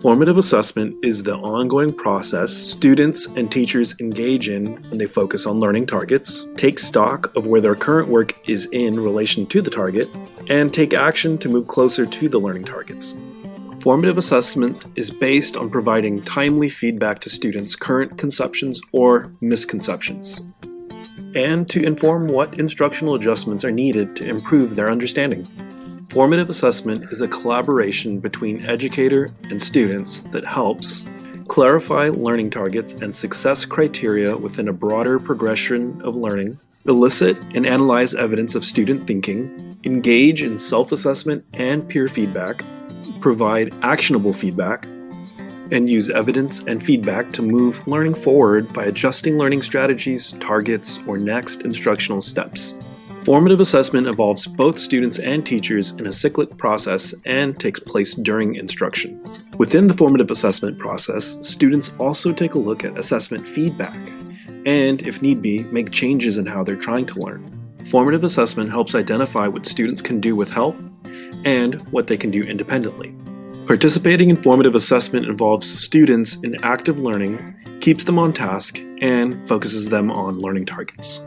Formative assessment is the ongoing process students and teachers engage in when they focus on learning targets, take stock of where their current work is in relation to the target, and take action to move closer to the learning targets. Formative assessment is based on providing timely feedback to students' current conceptions or misconceptions, and to inform what instructional adjustments are needed to improve their understanding. Formative assessment is a collaboration between educator and students that helps clarify learning targets and success criteria within a broader progression of learning, elicit and analyze evidence of student thinking, engage in self-assessment and peer feedback, provide actionable feedback, and use evidence and feedback to move learning forward by adjusting learning strategies, targets, or next instructional steps. Formative assessment involves both students and teachers in a cyclic process and takes place during instruction. Within the formative assessment process, students also take a look at assessment feedback and, if need be, make changes in how they're trying to learn. Formative assessment helps identify what students can do with help and what they can do independently. Participating in formative assessment involves students in active learning, keeps them on task, and focuses them on learning targets.